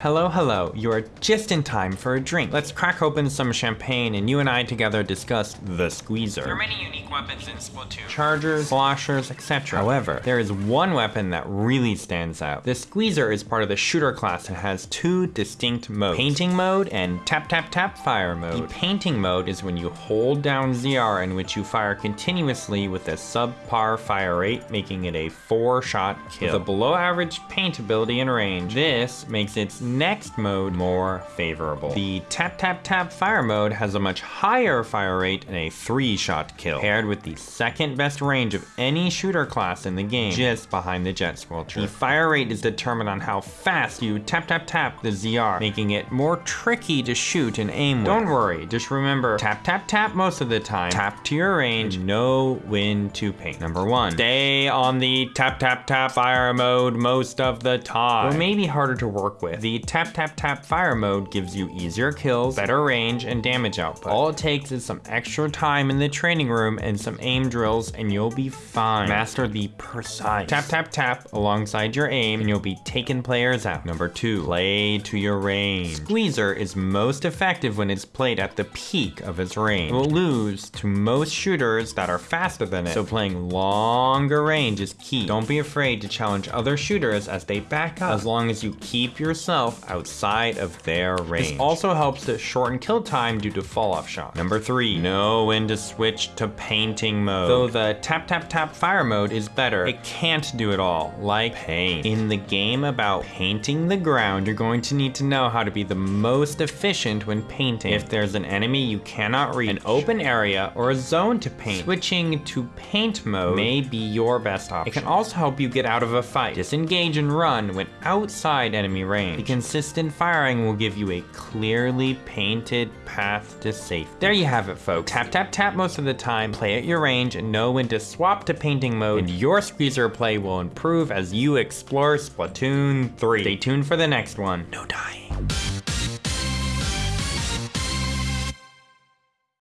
Hello, hello. You are just in time for a drink. Let's crack open some champagne and you and I together discuss the squeezer. There are many unique weapons in Splatoon. Chargers, slashers, etc. However, there is one weapon that really stands out. The squeezer is part of the shooter class and has two distinct modes. Painting mode and tap tap tap fire mode. The painting mode is when you hold down ZR in which you fire continuously with a subpar fire rate, making it a four shot kill. With a below average paint ability and range, this makes its next mode more favorable. The tap tap tap fire mode has a much higher fire rate and a three shot kill, paired with the second best range of any shooter class in the game, just behind the jet squelcher. The fire rate is determined on how fast you tap tap tap the ZR, making it more tricky to shoot and aim with. Don't worry, just remember tap tap tap most of the time, tap to your range, know when to paint. Number one, stay on the tap tap tap fire mode most of the time. Or maybe harder to work with. The tap tap tap fire mode gives you easier kills, better range, and damage output. All it takes is some extra time in the training room and some aim drills and you'll be fine. Master the precise tap tap tap alongside your aim and you'll be taking players out. Number two, play to your range. Squeezer is most effective when it's played at the peak of its range. It will lose to most shooters that are faster than it, so playing longer range is key. Don't be afraid to challenge other shooters as they back up, as long as you keep yourself outside of their range. This also helps to shorten kill time due to fall off shot. Number three, know when to switch to painting mode. Though the tap tap tap fire mode is better, it can't do it all, like paint. In the game about painting the ground, you're going to need to know how to be the most efficient when painting. If there's an enemy you cannot reach, an open area, or a zone to paint, switching to paint mode may be your best option. It can also help you get out of a fight, disengage and run when outside enemy range. The consistent firing will give you a clearly painted path to safety. There you have it, folks. Tap, tap, tap most of the time, play at your range, and know when to swap to painting mode, and your squeezer play will improve as you explore Splatoon 3. Stay tuned for the next one. No time.